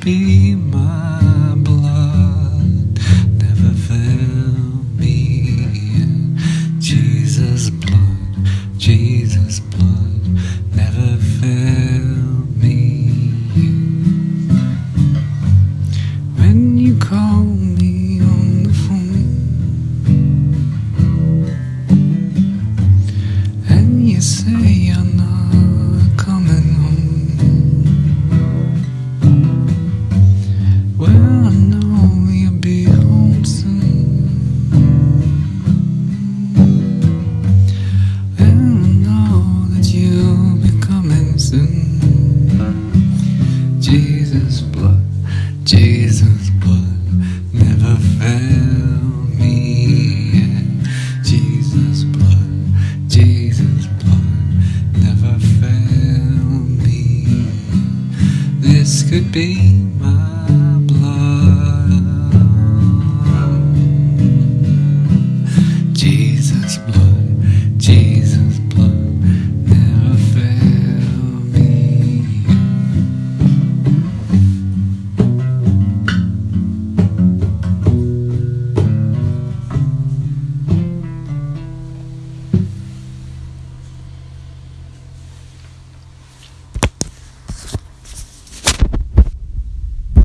be my could be